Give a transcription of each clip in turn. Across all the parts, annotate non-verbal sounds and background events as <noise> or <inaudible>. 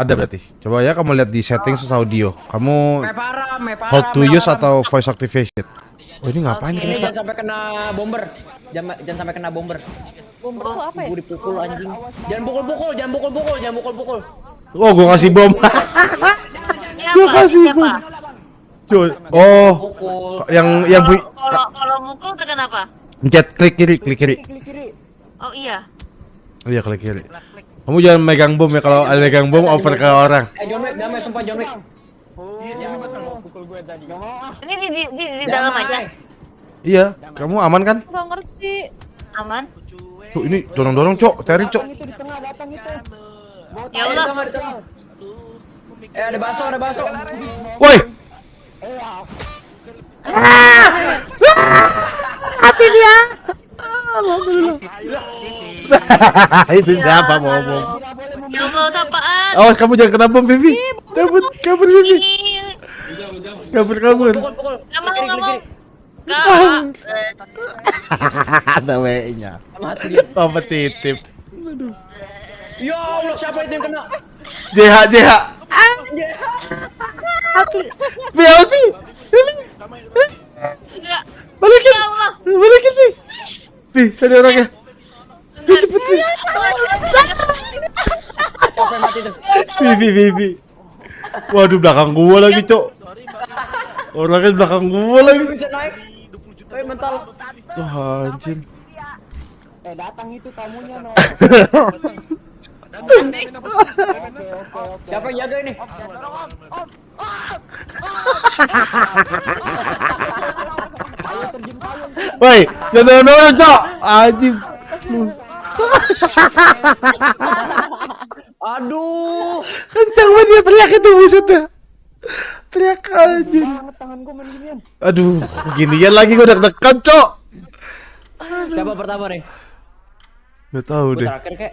Ada berarti. Coba ya kamu lihat di settings audio. Kamu Me parah, me parah. hold to use atau voice activation. Oh ini ngapain Ini kita? jangan sampai kena bomber. Jangan jangan sampai kena bomber. Bomber tuh apa ya? Gue dipukul anjing. Jangan pukul-pukul, jangan pukul-pukul, jangan pukul-pukul. Oh gua kasih bom. <laughs> gua kasih bom. Cuy. Oh, Pukul. yang yang bu Kalau kalau mukul tekan apa? pencet klik kiri, klik kiri. Oh iya. Oh iya klik kiri. Kamu jangan megang bom ya kalau ada megang bom oper ke orang. Eh John Wick, damai sumpah John Wick. Ini di di di, di dalam aja. Iya, kamu aman kan? Gak ngerti. Aman. Tuh ini dorong-dorong, Cok. Teri, Cok. Ya Allah. tengah, di tengah. Eh ada bakso, ada bakso. Woi. Hati dia. <laughs> Itu siapa mau bom? Ya Allah, apaan? Awas kamu jangan kena bom, Vivi. Kabur, kabur, Vivi. Kabur, kabur. Mau, mau. <laughs> Ada W-nya. Mati dia. Kompetitif. Ya Allah, siapa itu yang kena? JH, JH. Awas. Vivi. Enggak. Balikin. Ya Allah. Balikin, Vi. Vi, sana orangnya. Vi, cepet, Vi. Siapa mati tuh? Vivi, Vivi. Waduh, belakang gua lagi, Cok. Orangnya di belakang gua lagi. Bisa naik. Eh mental. Tuh, anjir. Siapa yang jaga ini? <laughs> Woi, jangan dorong, Cok. Anjing. Lu. Aduh. Kencang banget dia teriak itu buset dah. Teriak anjing. Aduh, ginian lagi gua deg-degan, Cok. Siapa pertama nih? Gak tahu Gue deh. terakhir kek.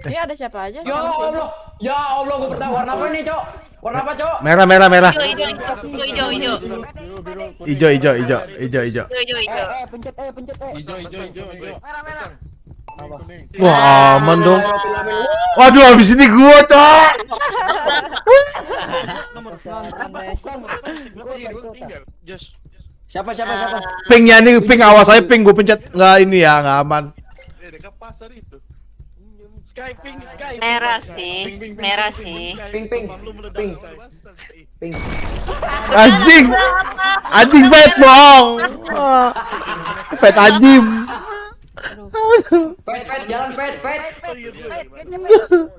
Ini ada siapa aja? Ya Allah. Ya Allah, gue pertama. Warna apa ini, Cok? Warna apa, Cok? Merah, merah, merah. Hijau, hijau, hijau, hijau, hijau. Ijo, ijo, ijo, ijo, ijo. Hijau, hijau, hijau. Wah, aman dong. Waduh, habis ini gua, Cok. Siapa, siapa, siapa? Pingnya nih, ping awas saya ping gua pencet nggak ini ya, nggak aman. Merah sih, merah sih. Ping, ping. Ping. Ping. Anjing. Anjing bet bohong. Fet anjing. Pet, pet, jalan pet, pet.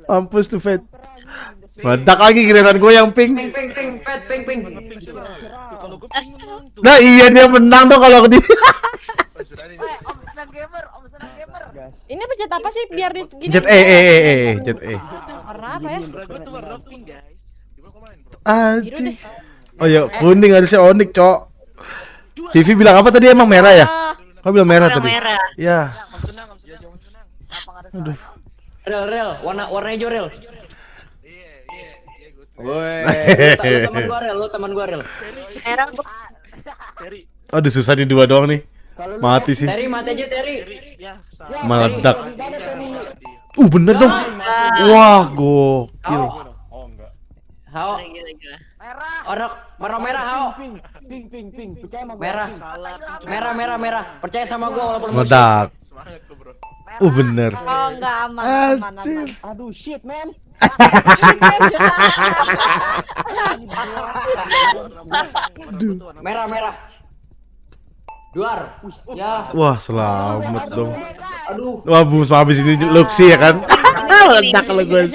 Mampus tuh Fet. Meledak lagi giliran gue yang Ping, ping. ping, ping, pet, ping, ping. Nah iya dia menang dong kalau di Ini pencet apa sih biar di gini? Jet E E E E E, Jet E. Warna apa ya? Anjing. Oh ya kuning harusnya onik cok. Vivi bilang apa tadi emang merah ya? Ah, Kau bilang merah tadi. merah. Ya. Aduh. Real, real. Warna, warna hijau, real. Woi, teman gua real, lu teman gua real. Merah. Aduh susah nih dua doang nih. Mati sih. Terry mati aja Terry. Meledak. Uh bener dong. Wah gokil. Hao, gila. warna warna merah Hao. Merah. Merah, merah, merah. Percaya sama gua walaupun musuh. Meledak. Uh bener. Oh enggak aman, aman, aman. Anjir. <laughs> Merah, merah. Duar. Ya, Wah selamat dong. aduh. Wah bus habis ini Luxi ya kan? <laughs> meledak kalau Gus.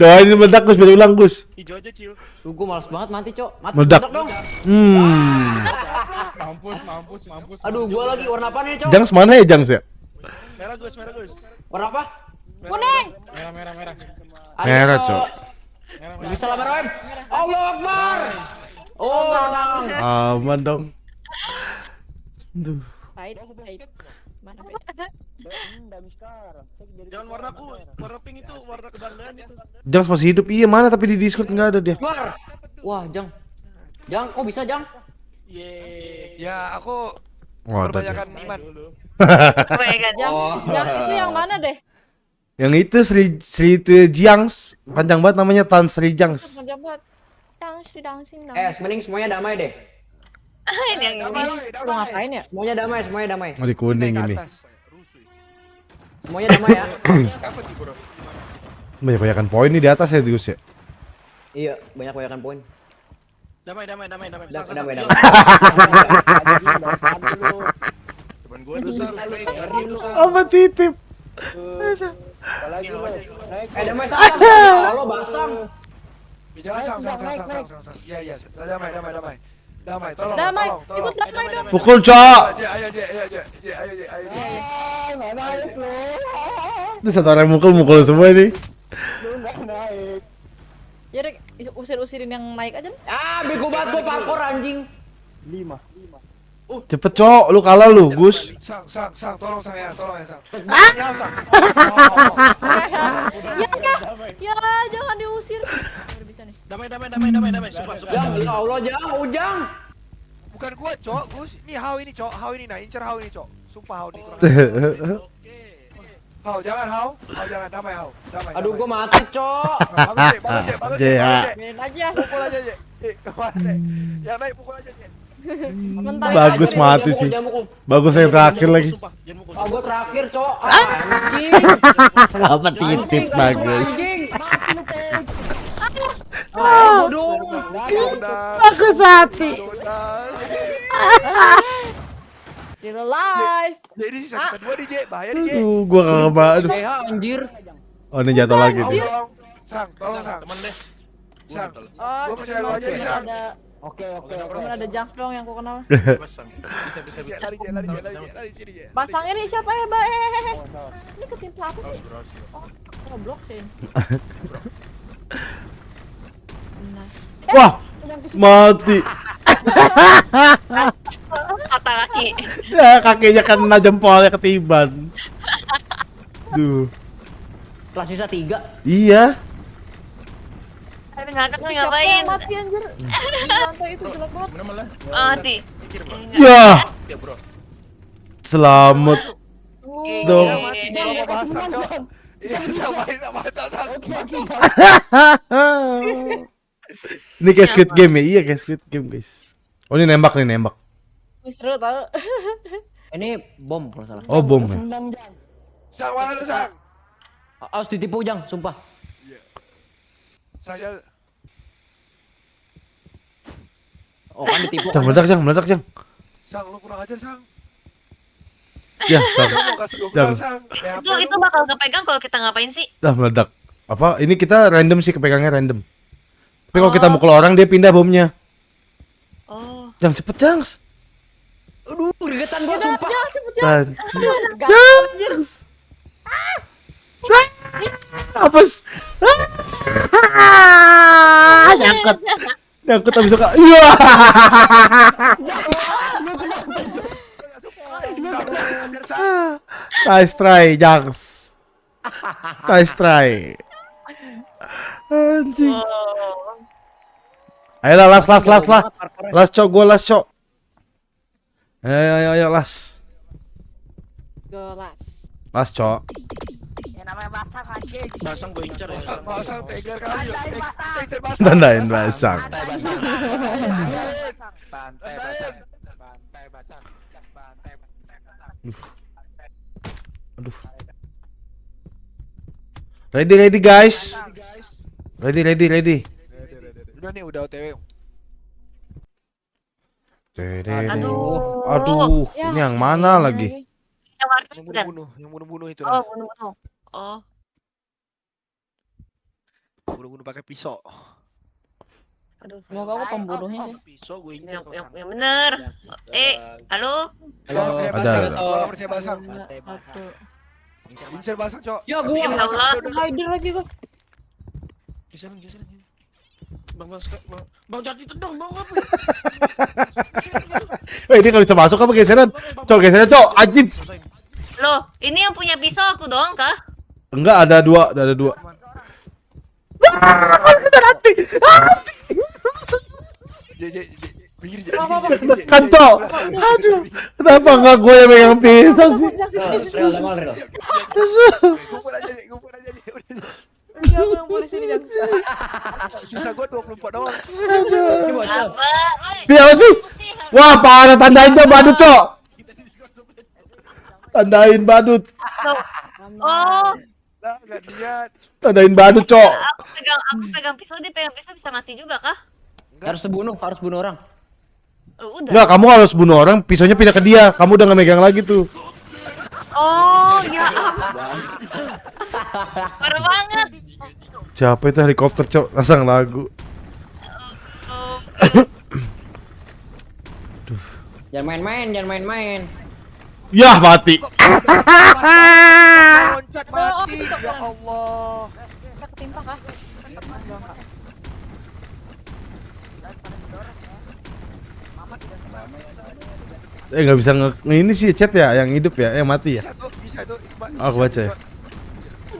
Doain ini meledak Gus biar ulang Gus. Tuh, gua males banget mati, Cok. Mati Meledak. dong. Hmm. Aduh, gua lagi warna apa nih, Cok? Jangs mana ya Jangs ya? Warna apa? Kuning. Ada, Merah, Cok. Bisa lama Roem. Allah Akbar. Oh, Aman dong. Aduh. Pahit, pahit. Mana pahit? Jangan warnaku, warna pink itu warna kebanggaan itu. Jangs masih hidup iya mana tapi di Discord nggak ada dia. Wah, Jang. Jang, kok bisa, Jang? Yeay. Ya, aku Oh, ada dia. kebanyakan iman. Kebanyakan. Yang, Oh. yang itu yang mana deh? Yang itu Sri Sri itu Jiangs, panjang banget namanya Tan Sri Jiangs. Panjang banget. Dangsing, dangsing, Eh, dangsing. mending semuanya damai deh. Ini yang ini. Lu ngapain ya? Semuanya damai, semuanya damai. Oh, di kuning ini. Semuanya damai ya. <coughs> Apa sih bro? Banyak banyakan poin nih di atas ya Gus ya. iya, banyak banyakan poin. Damai damai damai damai. Damai, sang, damai. Temen gue tuh lu. Apa titip? Eh, damai sama. Halo, basang. Sang. Iya, iya. Damai, damai, damai. Damai, tolong. Damai, tolong, ikut damai, dong. Pukul, Cok. Ayo, satu orang mukul, mukul semua ini. naik. Ya, usir-usirin yang naik aja. Ah, bego banget gua parkour anjing. lima. Uh, Cepet cok, lu kalah lu, Gus. Sang, sang, sang, tolong saya, tolong ya sang. Ah! Ya, ya, ya, jangan diusir. Damai, damai, damai, damai, damai. Sumpah, sumpah. Jang, ya Allah, Jang, oh, Ujang. Bukan gua, Cok. gus ini Hau ini, Cok. Hau ini nah, incer Hau ini, Cok. Sumpah Hau ini kurang. <laughs> Hau, jangan Hau. Hau jangan, damai Hau. Damai. Aduh, gua mati, Cok. Bagus, Bagus, Bagus, aja. Pukul aja, Cek. Ya naik pukul aja, Cek. Bagus mati sih. Bagus yang terakhir lagi. Oh, gua terakhir, Cok. ah Apa <laughs> titip bagus. Ah. Aku sati. Still alive. Ini sisa dua nih, Jek. Bahaya. Aduh, gua kagak ba- aduh. Eh, anjir. Oh, ini jatuh lagi nih. tolong. Sang, tolong, sang. Temen deh. Sang. Oh, Gua percaya lu aja nih, Sang. ada Oke, oke, oke. ada Junks yang ku kenal. Basang. <laughs> Bisa bisa Jek, bisa. lari, Jek, lari, Jek, lari, Jek, lari sini, Jek. Lari. Pasang ini siapa ya, Mbak? Eh, eh, eh. Ini ketimpa aku sih. Berhasil. Oh, goblok sih. <laughs> Wah, mati. Kata kaki. Ya, kakinya kan kena jempolnya ketiban. Duh. Kelas sisa tiga. Iya. Aduh, ngangkat nih ngapain? Mati anjir. Iya, <laughs> Lantai itu jelek banget. Oh, mati. Ya. Iya, Selamat. sama-sama, sama-sama, sama-sama, sama iya, <laughs> Ini kayak Squid Game ya? Iya kayak Squid Game guys. Oh ini nembak nih nembak. Ini seru tau. <laughs> Ini bom kalau salah. Oh bom ya. Sang, mana lu, sang? Harus ditipu, Jang, sumpah. Sang, jangan. Oh, kan ditipu. Jang meledak jang meledak jang. Sang, lu kurang ajar, sang. Ya sang. Sang. Ya, Itu itu bakal kepegang kalau kita ngapain sih? Dah meledak. Apa? Ini kita random sih kepegangnya random. Tapi kalau kita mukul orang dia pindah bomnya. Oh. Jang cepet jang. Aduh, gregetan gua sumpah. Jangan sebut jangan. Jang. Jang. Apa? s- Ah, Nyangkut. Nyangkut habis suka. Iya. Nice try, Jangs. Nice try. Anjing. Ayolah, las, las, las, las. Las, cok, gua las, cok. Ayo, ayo, ayo, ayo, las. Gelas. Las, cok. Basang gue incer ya. Kali. saya basang. Tandain basang. Bantai basang. Bantai basang. Bantai Aduh. Ready, ready, guys. Ready, ready, ready. Udah nih, udah OTW. Aduh. Aduh, Ya, ini yang mana lagi? Yang warna Yang bunuh-bunuh, yang bunuh-bunuh itu. Oh, bunuh-bunuh. Oh. Bunuh-bunuh pakai pisau. Aduh. Semoga aku pembunuhnya sih. Pisau gue incer. Yang yang, yang bener. Eh, halo? Percaya Ada, nggak percaya basang. Incer basang, Cok. Ya, gua. Ya Allah. Hider lagi gua. Geseran. Bang bang bang bang jati dong bang apa? Weh, ini nggak bisa masuk apa geseran? Cok, geseran, cok. Ajib. Loh, ini yang punya pisau aku doang kah? Enggak, ada dua, ada dua. Kan, Cok. Aduh, kenapa enggak gue yang megang pisau sih? Yang polisi di. Sisa gua 24 doang. Awas Pi. Wah, parah tandain cok badut cok. Tandain badut. Oh. Tandain badut cok. aku pegang aku pegang pisau dia pegang pisau bisa mati juga kah? Harus dibunuh, harus bunuh orang. Oh, udah. Enggak, kamu harus bunuh orang, pisaunya pindah ke dia. Kamu udah nggak megang lagi tuh. Oh, ya ampun. Parah banget. Siapa itu helikopter cok? Pasang lagu. Oh, <coughs> Jangan main-main, jangan main-main. Yah mati. Loncat mati. Ya Allah. Kita ketimpa kah? Eh nggak bisa nge ini sih chat ya, yang hidup ya, yang mati ya. Bisa tuh, bisa tuh. Ba- Aku baca ya.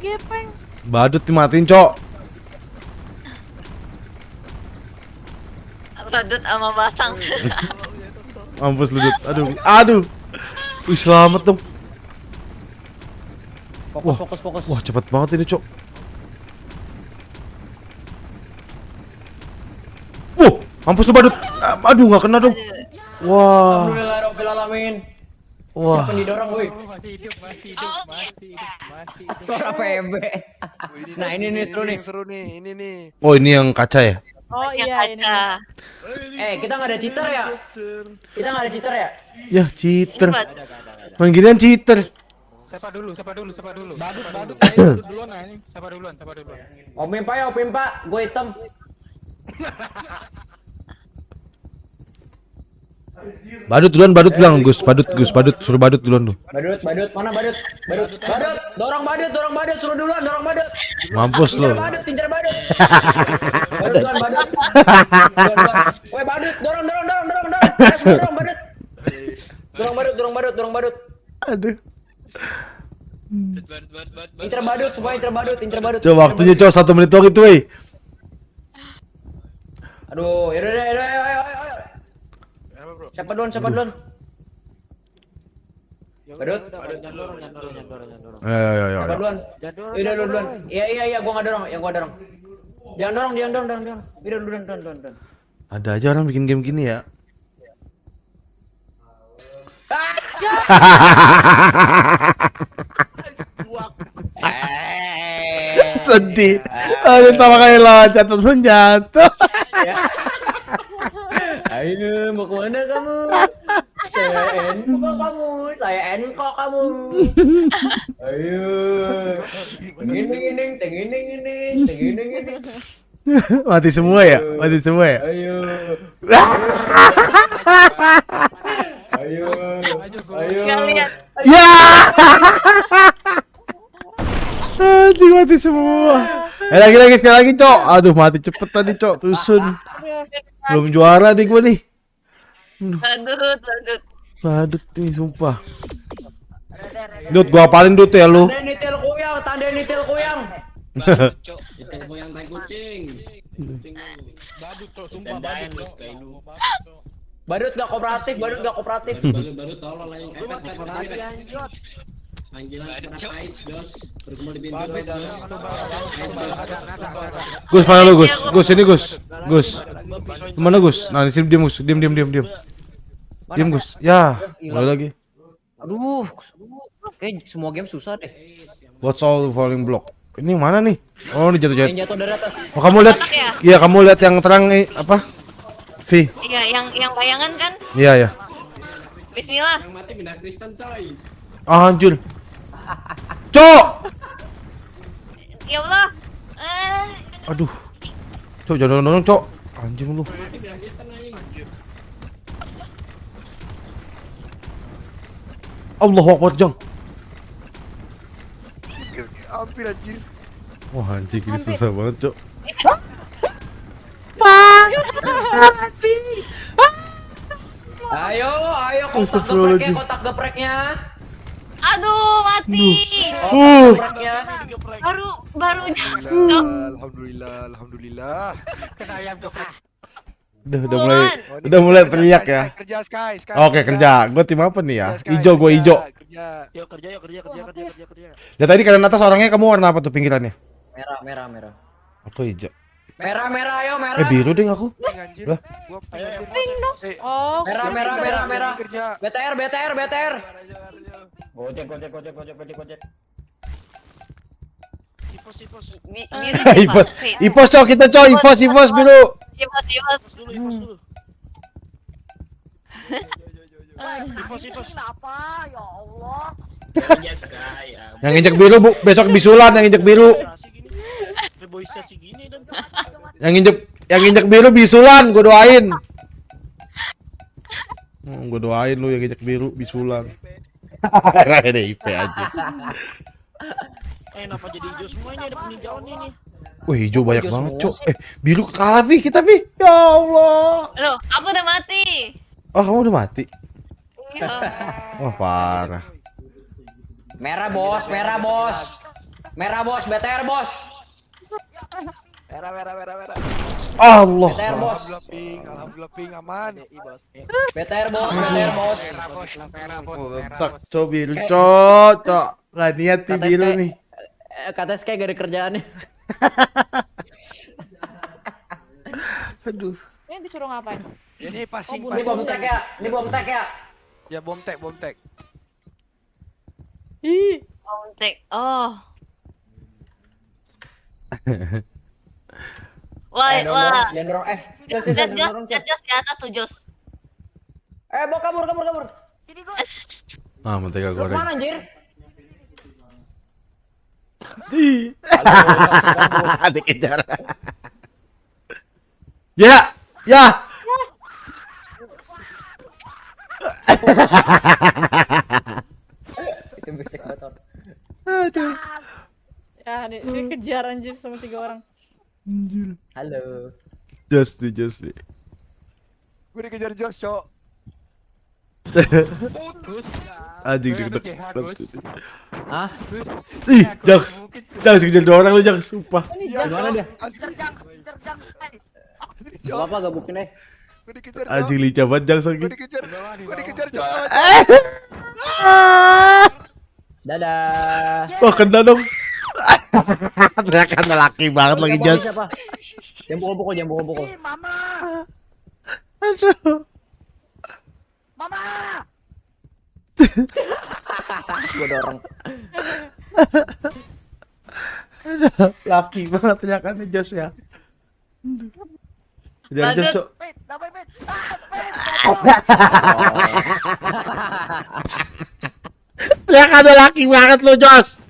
Gepeng. Badut dimatiin cok. badut sama basang. <laughs> Mampus lu Dut. Aduh, aduh. Wih selamat dong. Fokus, Wah. fokus, fokus. Wah cepet banget ini cok. Wah, mampus lu badut. Aduh nggak kena dong. Wah, Alhamdulillahirobbilalamin. Wah. Siapa didorong, woi? Oh, masih hidup, masih hidup, masih hidup, masih hidup. Suara PB. Oh, Nah, ini nih seru nih. yang seru nih, ini nih. Oh ini yang kaca ya? Oh Yang iya ini. kaca. Eh, kita nggak ada cheater ya? Kita nggak ada cheater ya? Ya Ini cheater. ginian cheater. Siapa dulu, siapa dulu, siapa dulu. Badut, badut, badut duluan anjing. Siapa duluan, siapa duluan. Om Pimpa ya, Om Pimpa. Gue hitam. <laughs> Badut duluan, badut bilang Gus, badut Gus, badut suruh badut duluan tuh. Badut, badut, mana badut? Badut, badut, dorong badut, dorong badut, suruh duluan, dorong badut. Mampus Tinjar lo. badut, tinjar badut. <laughs> Badut, duluan, badut. Woi, badut, dorong, dorong, dorong, dorong, dorong. Dorong badut. Dorong badut, dorong badut, dorong badut. Aduh. Incer badut, semua incer badut, incer badut. Coba waktunya cowok satu menit doang itu, weh. Aduh, yaudah, yaudah, yaudah, ayo, ayo, ayo. Siapa duluan, siapa duluan? Badut, Jangan dorong, jangan dorong, jangan dorong, jangan dorong. Ayo, ayo, ayo, siapa duluan? Iya, iya, iya, gua nggak dorong, yang gua dorong. Jangan dorong, jangan dorong, jangan dorong. Yaudah, lu duluan, duluan, duluan, duluan. Ada aja orang bikin game gini ya. <laughs> Sedih. Aduh, pertama kali loncat pun jatuh. <laughs> Ayo, mau ke mana kamu? Saya enko kamu, saya enko kamu. Ayo. Tengining ining, tengining ining, tengining ining. Mati semua ya? Mati semua ya? Ayo. Ayo. Ayo. Ya. Anjing mati semua. Eh lagi lagi sekali lagi, Cok. Aduh, mati cepet tadi, Cok. Tusun. Belum juara nih gua nih. Badut, badut. Badut nih, sumpah. Dut, gua apalin Dut ya lu. Tanda nitil kuyang, tanda nitil kuyang. Badut, cok, sumpah badut, cok. Cok. Badut gak kooperatif, badut gak kooperatif. Gus, mana lu, Gus? Gus, ini Gus. Gus. Mana Gus? Nah, di sini diam, Gus. Diam, diam, diam, diam. Diam, Gus. Ya, mulai lagi. Aduh, kayak semua game susah deh. What's all the falling block? Ini yang mana nih? Oh, ini jatuh-jatuh. Yang jatuh dari atas. Oh, kamu lihat? Ya? Iya, kamu lihat yang terang nih apa? V. Iya, yang yang bayangan kan? Iya, ya. Bismillah. Ah, anjir. Cok. Ya Allah. Eh, Aduh. Cok, jangan dorong, Cok. Anjing lu. Allahu Akbar, Jang. Hampir anjir. Wah, anjing ini susah banget, Cok. Ayo, ayo kotak gepreknya, kotak gepreknya. Aduh, mati. Uh. Gepreknya. Baru baru Alhamdulillah, alhamdulillah, alhamdulillah. Kena ayam geprek. Udah, udah mulai Oh, udah mulai kerja, teriak Sky, ya. Kerja Sky, Sky. Oke, kerja. Gue tim apa nih ya? Ijo, gue kerja, ijo. Kerja. Yuk kerja, yuk kerja, kerja, kerja, kerja, kerja. Ya tadi kalian atas orangnya kamu warna apa tuh pinggirannya? Merah, merah, merah. Aku hijau. Merah, merah, ayo Eh merah. biru ding aku. Anjir. Lah. Gua ping anjir. Eh, Oh, Merah, merah, merah, merah. BTR, BTR, BTR. Gojek, gojek, gojek, gojek, gojek, gojek. Ipos, ipos. Siapa? <laughs> Ipos. Ipos cok kita cok. Ipos ipos biru. Ipos, ipos. Ipos dulu, ipos dulu. Ipos, ipos. Kenapa? Ya Allah. Yang injek biru bu. Besok bisulan yang injek biru. Kasih gini. Reboisasi gini dan Yang injek yang injek biru bisulan. Gue doain. Hmm, gue doain lu yang injek biru bisulan. <laughs> Ada IP aja. Eh, kenapa jadi hijau semua ini ada penghijauan ini? Wah hijau banyak Hijau banget semua cok. Eh biru kalah Vi kita Vi. Ya Allah. Loh, aku udah mati. Oh kamu udah mati. Iya. Wah parah. Merah, bos, merah, bos. Merah, bos, BTR, bos. Merah, merah, merah, merah. Allah. BTR, bos. Alhamdulillah ping, alhamdulillah ping aman. BTR, bos, BTR, bos. Merah, bos. Merah, bos. Oh, tak cok biru cok. Gak niat nih biru SK. nih. Eh, Kata Sky gak ada kerjaannya. <laughs> Aduh. Ini disuruh ngapain? Ini passing, Ini bom tek ya, ini bom tek ya. Ya bom tek, bom tek. Ih, Oh, tek. Oh. <laughs> Wah, Eh, dorong, wah. jangan dorong. Eh, Jos, Jos, Jos, Jos. Jos di atas tuh Jos. Eh, bawa kabur, kabur, kabur. Ah mentega goreng. ke mana anjir? Ih. <laughs> Dikejar. ya, ya. Itu besek motor. Aduh. ya di- dikejar anjir sama tiga orang. Anjir. Halo. Just nih, just nih. Gue dikejar Jos, cok. Putus. <laughs> Anjing Eh, banget. Gus. Hah? Ih, Jaks. Jaks kejar dua orang lu, Jaks. Sumpah. Gimana dia? Cok. Bapak gak bukin eh. Gue dikejar, Cok. Anjing lincah banget Jaks lagi. Gue dikejar. Gue dikejar, Cok. Dadah. Wah, kena dong. <laughs> Teriakan <laughs> laki banget lagi, siapa? Jangan pukul-pukul, jangan pukul-pukul. Aduh. Gua dorong. Laki banget teriakannya Jas ya. Kejar Jas, Cok. Teriakannya laki banget lu, Jos.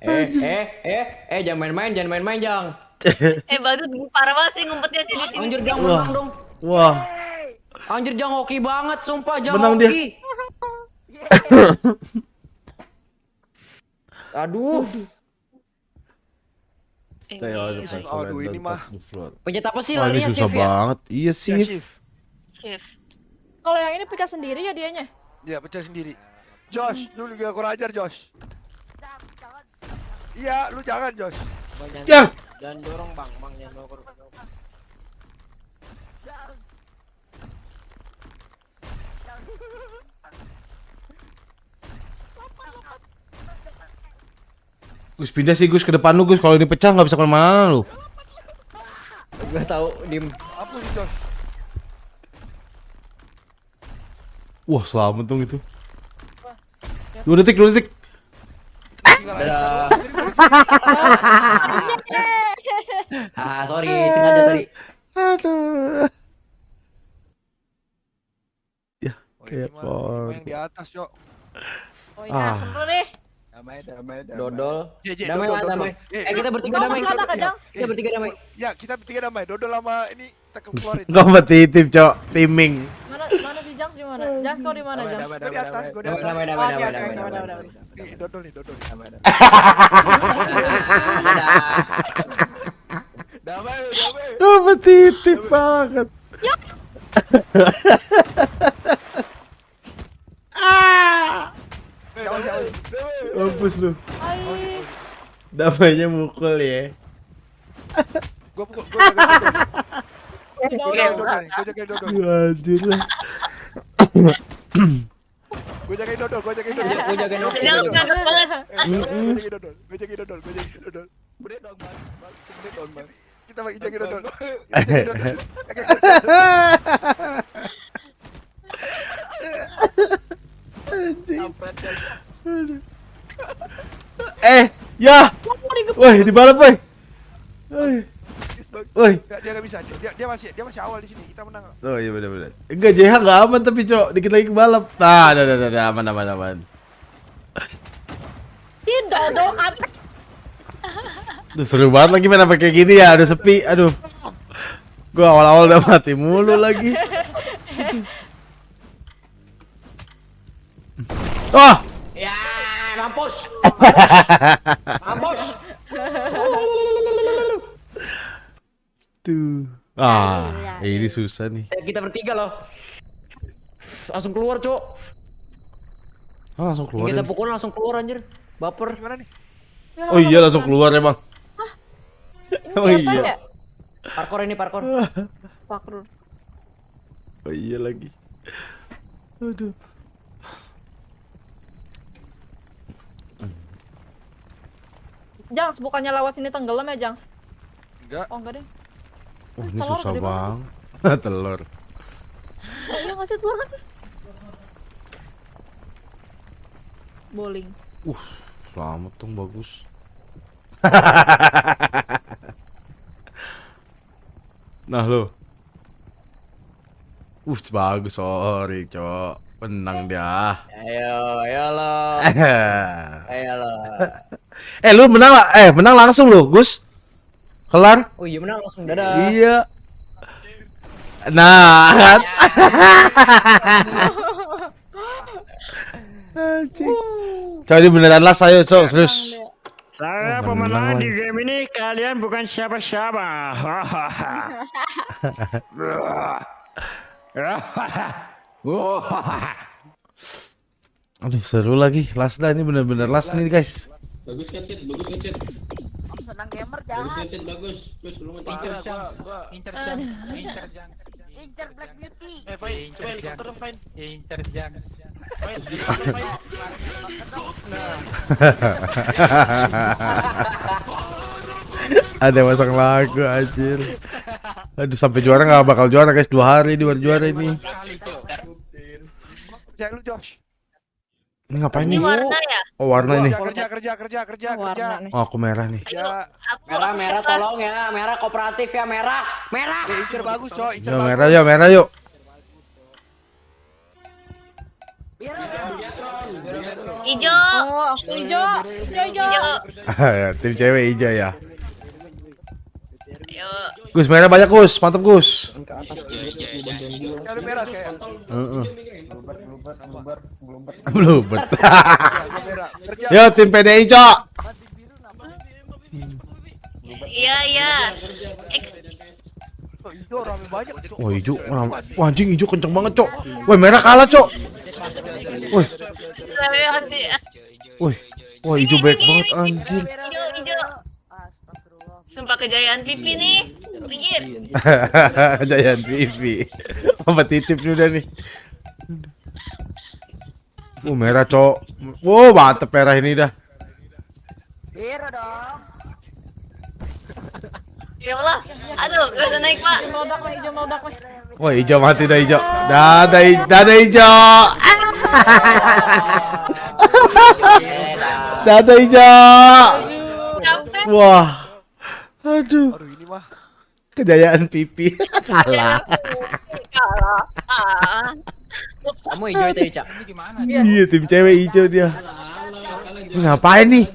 Eh, eh, eh, eh, jangan main-main, jangan main-main, Jang. Eh, badut parah banget sih ngumpetnya sini sini. Anjir, Jang, Wah. menang dong. Wah, Anjir, Jang hoki banget, sumpah, Jang Menang dia. hoki. <laughs> Aduh, the Ini platform Aduh, and ini mah. pencet apa sih larinya susah shift ya? banget. Iya Ya, sih. Kalau yang ini pecah sendiri ya dianya. Ya, pecah sendiri. Josh, lu juga kurang ajar, Josh. Iya, lu jangan, Josh. Bang, jangan- Yang Jangan dorong, Bang. Bang, jangan dorong. Gus pindah sih Gus ke depan lu Gus. Kalau ini pecah nggak bisa ke mana-mana lu. Gua tahu dim. Apa sih, Josh? Wah selamat dong itu. Dua detik, dua detik. Dadah. <laughs> Ah, sorry, sengaja tadi. Aduh. Oh, ini mah por- yang di atas, Cok. Oh ini Ah. asem lu nih. Damai, damai, damai. Dodol. Iya, iya, Damai dodol, lah, dodol. damai. Eh, kita bertiga damai. Kita bertiga damai. Ya, kita bertiga damai. Dodol sama ini tekem keluarin. <laughs> Kompetitif cok, timing. Mana di di? Jangs kau di mana Damai, damai, Gue di atas, gue di Damai, atas. damai, damai, Oke, damai, damai, damai, udah, damai. udah, Nih, dodol nih, dodol. Damai, damai. Dadah. <laughs> Damai, damai. Kompetitif banget. <laughs> ah, Jauh, jauh. mampus lu. Hai. Damainya mukul ya. Gue pukul, gue dodol. Udah, Gue udah, jaga udah. dodol nih, gue jaga dodol. Anjir lah. Gue jaga dodol, gue dodol. Jagain jagain. banget. Gue jaga dodol, gue jaga dodol, gue dodol. Dong bang. Dong bang. Kita bagi jaga dodol. <laughs> Eh, ya. Woi, di balap, woi. Woi. Woi. Dia nggak bisa. Dia, dia dia masih dia masih awal di sini. Kita menang. Oh iya benar benar. Enggak JH enggak aman tapi, Cok. Dikit lagi ke balap. Nah, dah dah dah, dah. aman aman aman. Ih, dodo kan. Duh, seru banget lagi main sampai kayak gini ya, udah sepi. Aduh. Gua awal-awal udah mati mulu lagi. Wah, <laughs> Ya, mampus. <laughs> mampus. Tuh. Ah, ini susah nih. Eh, Kita bertiga loh. Langsung keluar, Cok. Ah, langsung keluar. Kita pukul langsung keluar anjir. Baper. Gimana nih? Oh iya, langsung keluar emang. <laughs> Oh Ini apa iya. ya? Parkour ini parkour. <laughs> Pakrur. Oh iya lagi. Aduh. Jangs, bukannya lewat sini tenggelam ya, Jangs? Enggak. Oh, enggak deh. Oh, Eh, ini telur susah bang. <laughs> Telur. Oh, iya nggak sih telur kan? Bowling. Uh, selamat dong bagus. <laughs> nah lo. Uh, bagus sorry, cok. Menang dia. Ayo, ayo lo. <laughs> Ayo lo. eh, lu menang. Eh, menang langsung lo, Gus. Kelar. Oh iya menang langsung dadah. Iya. Nah, kan. <laughs> Anjing. Coba ini beneran las ayo, cok, serius. Saya Oh, menang pemenang di game ini, kalian bukan siapa-siapa. <laughs> Aduh, seru lagi. Last dah ini bener-bener last nih, guys. Bagus kan? Bagus kan? Senang gamer Bagus Cid? Bagus. Bagus, belum mati. Incer jang, <laughs> incer jang, incer jang. Incer Black Beauty. Eh. Incer jang. Fain. <laughs> Nah, <laughs> Ada masang lagu anjir. Aduh sampai juara nggak bakal juara guys dua hari di luar juara ini. Jangan lu Josh. Ini ngapain Ini nih? warna ya? Oh warna ini. Kerja kerja kerja kerja kerja kerja. Warna nih. Oh aku merah nih. Ayo, Ya, aku Merah aku merah siapa? tolong ya. Merah kooperatif ya merah. Merah. ya incer bagus, Cok. Incer Yo bagus. merah yuk merah yuk. Ijo. Oh, aku hijau. Hijau, hijau. Ijo. <laughs> Ya, Tim cewek hijau ya. Ayo. Gus merah banyak Gus, mantap Gus. Merah kayak. Heeh. Bluebird. Ya. <laughs> Yo tim PDI cok. Iya, iya. Oh, hijau rame banyak, Cok. Wah hijau, wah, wah, anjing hijau kenceng banget cok. Wah merah kalah cok. Sih. wih, wah hijau baik banget anjir. Ijo, ijo. Sumpah kejayaan pipi nih. Pinggir. Giant TV. Apa titip udah nih. Uh merah cok. Wow mantep merah ini dah. <laughs> Ya Allah. Aduh, gak bisa naik, Pak. Hijau meledak nih, hijau meledak nih. Wah hijau mati dah hijau. Dadah, hij- dadah hijau. <laughs> <laughs> Dadah hijau. Capek. Wah. Aduh, Aduh, ini mah. kejayaan pipi <laughs> kalah. Kalah. Ah. Kamu hijau itu Ica. Iya, tim cewek hijau dia. Ini ngapain nih?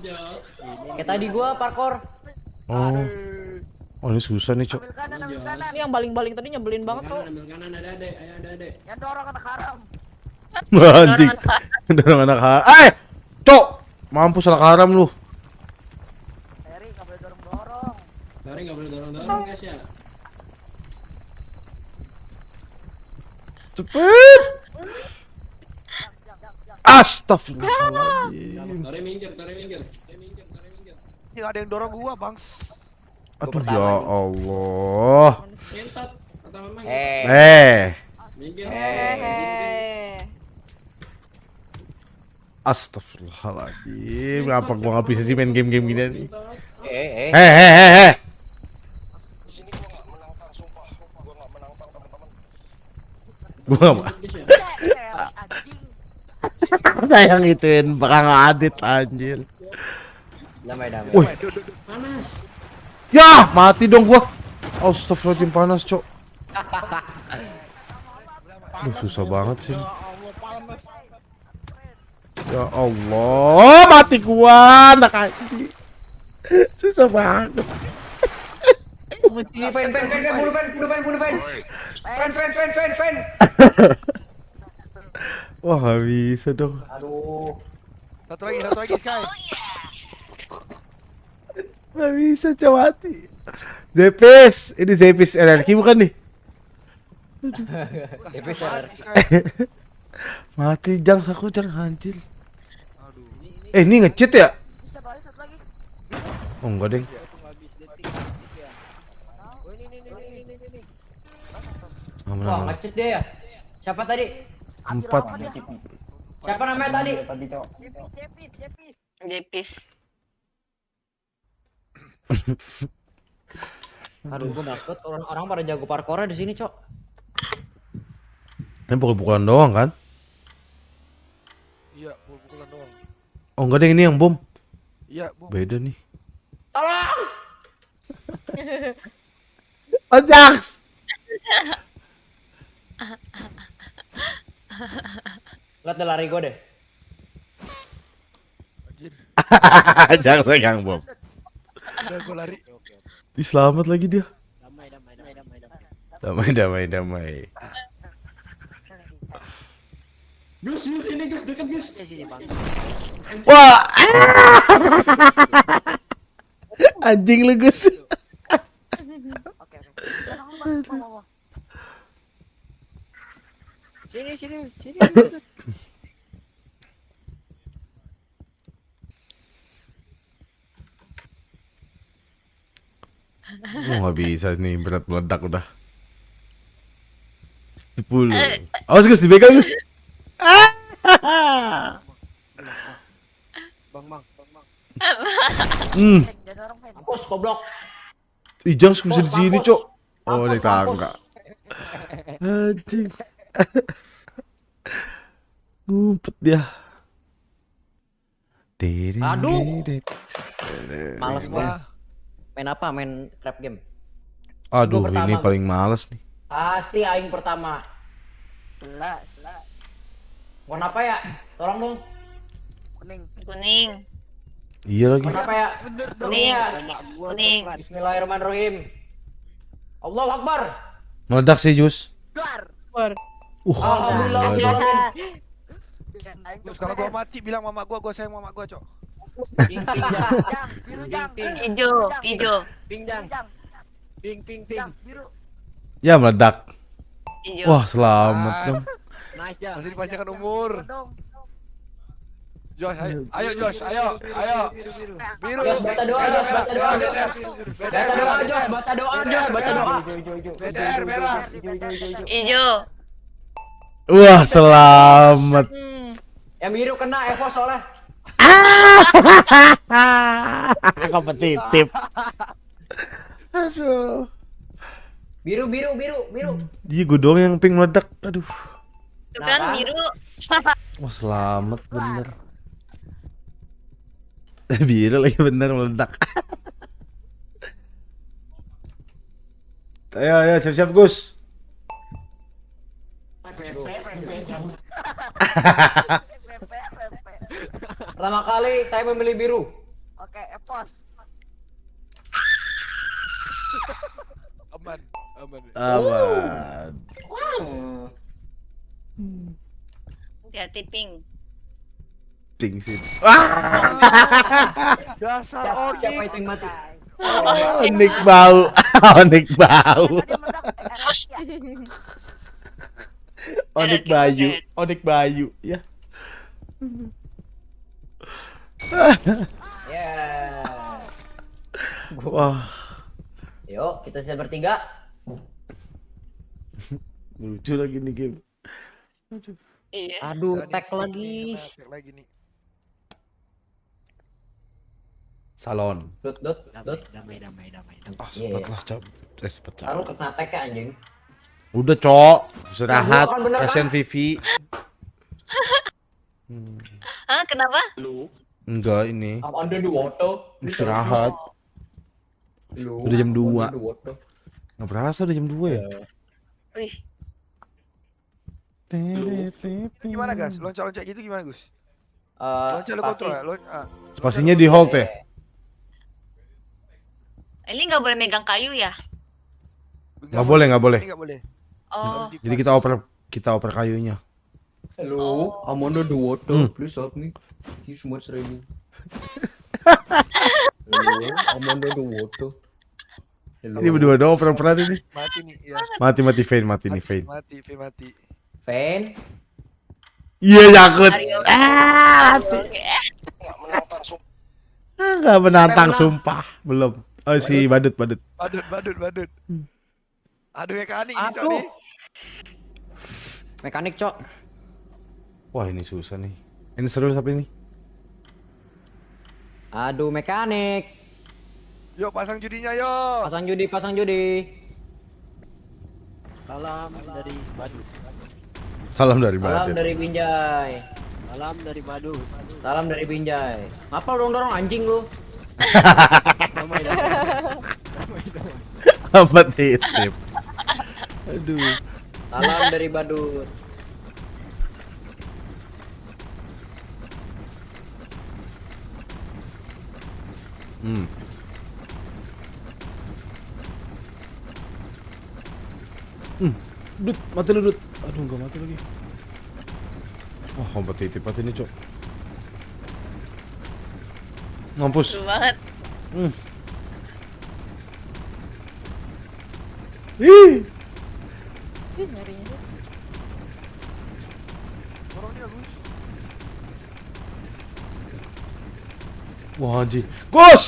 Kayak tadi gua parkour. Oh. Oh, ini susah nih, Cok. Ini yang baling-baling tadi nyebelin banget tau. Ambil kanan, ada adek. Ayo, ada adek. <laughs> Anjing. Dorong anak haram. Eh, Cok. Mampus anak haram lu. Lari nggak boleh dorong-dorong, guys ya. Cepet. Astagfirullahaladzim. Minggir, minggir. Ini ada yang dorong gua, Bangs. Aduh ya Allah. Memang. Eh. Eh, Minggir. Hehehe. astagfirullahaladzim. Ngapa gua nggak bisa sih main game-game gini nih? Eh, eh, eh. Heh Gua nggak mau. Ada yang ituin bakal adit anjir. Damai, damai. Wih. Ya, mati dong gua. Astagfirullahaladzim panas, Cok. Duh, susah banget sih. Ya Allah, mati gua, anak anjing. Susah banget. Ini pen, pen, pen, pen, bunuh pen, bunuh pen, bunuh pen. Pen, pen, pen, pen, pen. <laughs> Wah, gak bisa dong. Aduh. Satu lagi, satu lagi Sky. <laughs> Gak bisa, Cok, mati. Zepis, ini Zepis RRQ bukan nih? <laughs> Epis error. Sky. Mati jang aku jang anjir. Aduh. Eh, ini ngecheat ya? Oh, enggak, Deng. Aman, Wah, aman. ngecet dia ya. Siapa tadi? Empat. Siapa namanya tadi? Jepis. Aduh, gua males banget orang orang pada jago parkournya di sini, Cok. Ini pukul-pukulan doang kan? Iya, pukul-pukulan doang. Oh, enggak, Deng, ini yang bom. Iya, Bu. Beda nih. Tolong! <laughs> Oh, Jax! <laughs> Lihat deh lari gua deh. Anjir. <laughs> Jangan pegang bom. Udah gua lari. Ih, selamat lagi dia. Damai, damai, damai. Gus, Gus, ini Gus, dekat Gus. Wah! <laughs> Anjing lu, Gus. Sini, sini, sini. Oh, <laughs> bisa nih, berat meledak udah. 10. Awas, Gus, dibegal, Gus. Ah! Bang, bang, bang, bang. Hmm. Mampus goblok. Ih, Jangs bisa di sini. Cok. Oh, tangga. Anjing. <laughs> Ngumpet dia. Aduh. Males gua. Main apa? Main trap game. Aduh, Gua pertama. ini paling males nih. Pasti aing pertama. Selah, selah. Warna apa ya? Tolong dong. Kuning. Kuning. Iya lagi. Warna apa ya? Kuning. ya. Kuning. Bismillahirrahmanirrahim. Allahu Akbar. Meledak sih, Jus. Keluar. Uh, Alhamdulillah. Gus, kalau gua mati bilang mama gua, gua sayang mama gua, Cok. Ping, ping. Ping, Ijo, ijo, Ping, jang. Ping, ping, ping. Biru. Ya, meledak. ijo. Wah, selamat Ah. dong. Nice. Masih dipanjangkan umur. Josh, ayo, ayo Josh, ayo, ayo. Biru. Josh, baca doa, Josh, baca doa, Josh. Baca doa, merah, Jos. Baca doa, Jos. Baca doa. BTR merah. Ijo. Wah, selamat. Hmm. Yang biru kena Evo soalnya. <laughs> Kompetitif. Aduh. Biru, biru, biru, biru. Dia gue doang yang pink meledak. Aduh. Itu Nah, kan kan? biru. <laughs> Wah, selamat bener. Biru lagi bener meledak. <laughs> ayo, ayo, siap-siap, Gus. <laughs> Pertama kali saya memilih biru. Oke, epos. Aman, aman. Aman. Hmm. Hati-hati pink. Pink sih. <laughs> Dasar Siapa, siapa yang mati? Onik bau. <laughs> Onik bau. Onik Bayu. Onik Bayu. Ya. <laughs> Ya. Gua- Wah. Yuk, kita bisa bertiga. <laughs> Lucu lagi nih game. Iya. Aduh, tag lagi. tag lagi nih. Salon. Dot dot dot. Damai, damai, damai, damai. Ah, Iya, sempet iya. lah. Eh, sempet, Cok. Taruh kena tek ya, anjing. Udah, Cok. Istirahat. bener, Kasihan? Vivi. Hmm, <laughs> Hah, kenapa? Lu, enggak ini. I'm under the water. Istirahat. Lu, Udah jam I'm dua. under the water. Nggak berasa udah jam 2 ya? Wih, Gimana Gus? Loncat-loncat gitu gimana Gus? Eh, Loncat lu pasti- kontrol ya? Lon ah. Spasinya di hold ya? ini nggak boleh megang kayu ya? Nggak boleh, nggak boleh. Ini nggak boleh. Oh, Jadi kita oper kita oper kayunya. Hello, I'm under the water. Hmm. Please help me. He's much raining. Hello, <laughs> I'm under the water. Hello. Ini berdua doang oper-operan ini. Mati nih, ya. Mati mati Vayne, mati nih Mati, Vayne. mati, Vayne mati. Fan. Iya yakut. Mario. Ah, Oke. nggak menantang sumpah. Belum. Oh si badut badut. Badut, badut, badut. Aduh mekanik ini Cok Aduh. Mekanik, Cok. Wah ini susah nih. Ini seru tapi ini. Aduh, mekanik. Yuk pasang judinya yuk. Pasang judi, pasang judi. salam dari Badut. Salam dari Salam badut. dari Binjai. Salam dari Badut. Salam dari Binjai. Ngapa lu dorong anjing lu? Apa titip? <laughs> Aduh. Salam dari Badut. Hmm. Hmm. Dut, mati lu, Dut. Aduh, enggak mati lagi. Wah, kompetitif banget ini, Cok. Mampus. Seru banget. Hmm. Ih. Ih, nyarinya tuh. Dorong dia Gus. Wah, anjing. Gus!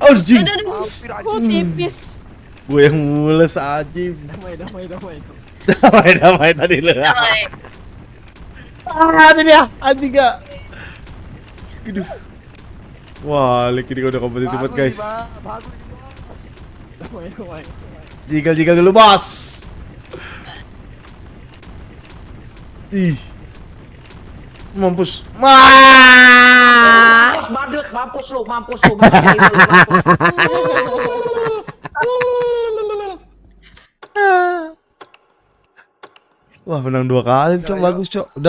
Anjing. Anjing. tipis. Gue yang mules anjing. Damai, damai, damai. Damai, damai tadi lu. Damai. Ah, ini dia. Anjing gak. Aduh. Wah, Lik ini udah kompetitif banget, Bagus guys. Bagus Bang. Damai, damai. Jigal-jigal dulu, Bos. Ih. Mampus. Ma. Mampus badut, <laughs> mampus lu, mampus lu. Wah, menang dua kali, Cok. Bagus, Cok.